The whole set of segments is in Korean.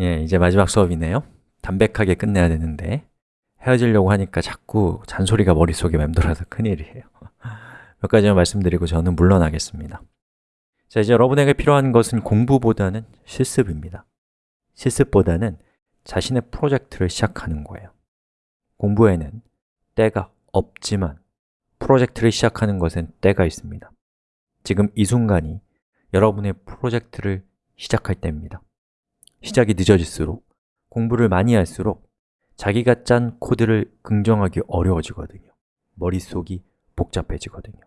예, 이제 마지막 수업이네요. 담백하게 끝내야 되는데 헤어지려고 하니까 자꾸 잔소리가 머릿속에 맴돌아서 큰일이에요. 몇 가지만 말씀드리고 저는 물러나겠습니다. 자, 이제 여러분에게 필요한 것은 공부보다는 실습입니다. 실습보다는 자신의 프로젝트를 시작하는 거예요. 공부에는 때가 없지만 프로젝트를 시작하는 것엔 때가 있습니다. 지금 이 순간이 여러분의 프로젝트를 시작할 때입니다 시작이 늦어질수록 공부를 많이 할수록 자기가 짠 코드를 긍정하기 어려워지거든요. 머릿속이 복잡해지거든요.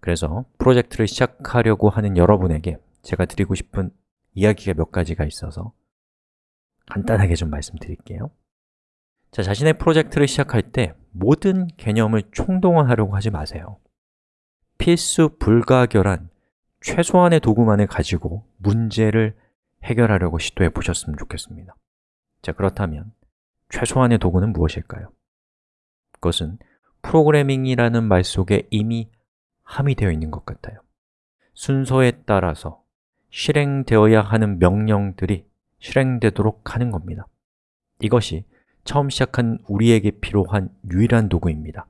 그래서 프로젝트를 시작하려고 하는 여러분에게 제가 드리고 싶은 이야기가 몇 가지가 있어서 간단하게 좀 말씀드릴게요. 자, 자신의 프로젝트를 시작할 때 모든 개념을 총동원하려고 하지 마세요. 필수 불가결한 최소한의 도구만을 가지고 문제를 해결하려고 시도해 보셨으면 좋겠습니다. 자, 그렇다면 최소한의 도구는 무엇일까요? 그것은 프로그래밍이라는 말 속에 이미 함의되어 있는 것 같아요. 순서에 따라서 실행되어야 하는 명령들이 실행되도록 하는 겁니다. 이것이 처음 시작한 우리에게 필요한 유일한 도구입니다.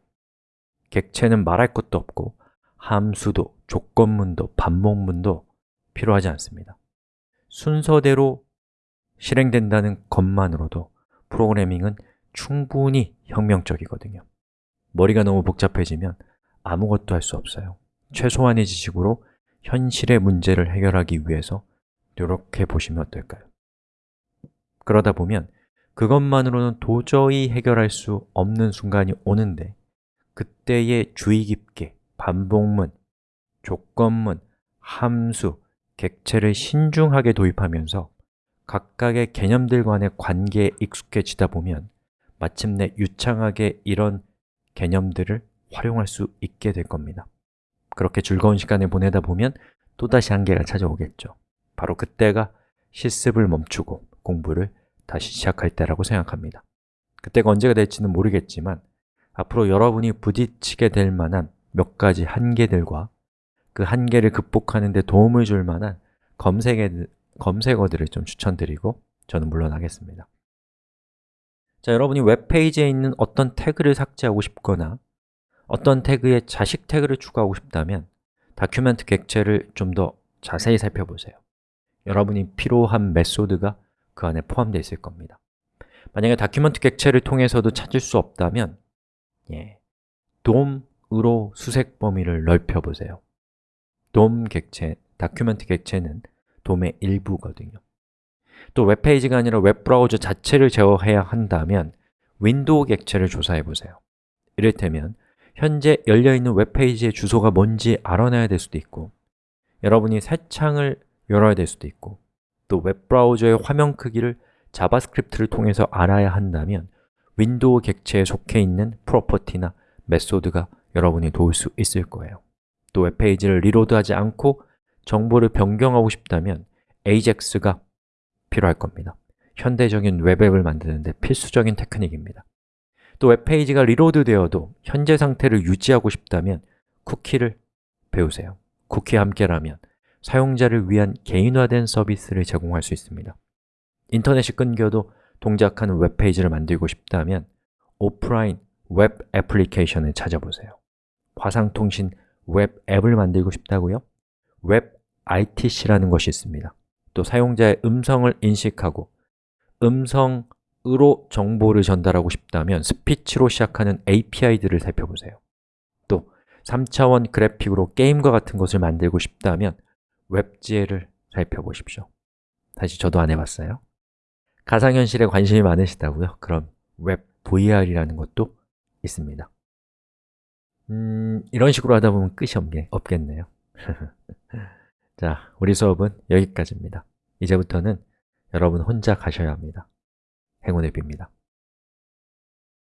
객체는 말할 것도 없고 함수도, 조건문도, 반복문도 필요하지 않습니다 순서대로 실행된다는 것만으로도 프로그래밍은 충분히 혁명적이거든요 머리가 너무 복잡해지면 아무것도 할 수 없어요 최소한의 지식으로 현실의 문제를 해결하기 위해서 노력해 보시면 어떨까요? 그러다 보면 그것만으로는 도저히 해결할 수 없는 순간이 오는데 그때의 주의 깊게 반복문, 조건문, 함수, 객체를 신중하게 도입하면서 각각의 개념들 간의 관계에 익숙해지다 보면 마침내 유창하게 이런 개념들을 활용할 수 있게 될 겁니다. 그렇게 즐거운 시간을 보내다 보면 또다시 한계가 찾아오겠죠. 바로 그때가 실습을 멈추고 공부를 다시 시작할 때라고 생각합니다. 그때가 언제가 될지는 모르겠지만 앞으로 여러분이 부딪히게 될 만한 몇 가지 한계들과 그 한계를 극복하는 데 도움을 줄 만한 검색어, 검색어들을 좀 추천드리고 저는 물러나겠습니다. 자, 여러분이 웹페이지에 있는 어떤 태그를 삭제하고 싶거나 어떤 태그에 자식 태그를 추가하고 싶다면 document 객체를 좀 더 자세히 살펴보세요. 여러분이 필요한 method가 그 안에 포함되어 있을 겁니다. 만약에 document 객체를 통해서도 찾을 수 없다면 예, DOM으로 수색 범위를 넓혀보세요 DOM 객체, document 객체는 DOM의 일부거든요. 또 웹페이지가 아니라 웹브라우저 자체를 제어해야 한다면 window 객체를 조사해 보세요. 이를테면 현재 열려있는 웹페이지의 주소가 뭔지 알아내야 될 수도 있고 여러분이 새 창을 열어야 될 수도 있고 또 웹브라우저의 화면 크기를 JavaScript를 통해서 알아야 한다면 window 객체에 속해 있는 property나 method가 여러분이 도울 수 있을 거예요 또 웹페이지를 reload하지 않고 정보를 변경하고 싶다면 AJAX가 필요할 겁니다. 현대적인 웹앱을 만드는 데 필수적인 테크닉입니다. 또 웹페이지가 reload 되어도 현재 상태를 유지하고 싶다면 쿠키를 배우세요. 쿠키와 함께라면 사용자를 위한 개인화된 서비스를 제공할 수 있습니다. 인터넷이 끊겨도 동작하는 웹페이지를 만들고 싶다면 오프라인 웹 애플리케이션을 찾아보세요. 화상통신 웹 앱을 만들고 싶다고요? WebRTC라는 것이 있습니다. 또 사용자의 음성을 인식하고 음성 으로 정보를 전달하고 싶다면 speech로 시작하는 API들을 살펴보세요. 또 3차원 그래픽으로 게임과 같은 것을 만들고 싶다면 WebGL을 살펴보십시오. 다시 저도 안 해봤어요. 가상현실에 관심이 많으시다고요? 그럼 WebVR이라는 것도 있습니다 음, 이런 식으로 하다 보면 끝이 없게, 없겠네요. 자, 우리 수업은 여기까지입니다. 이제부터는 여러분 혼자 가셔야 합니다. 행운을 빕니다.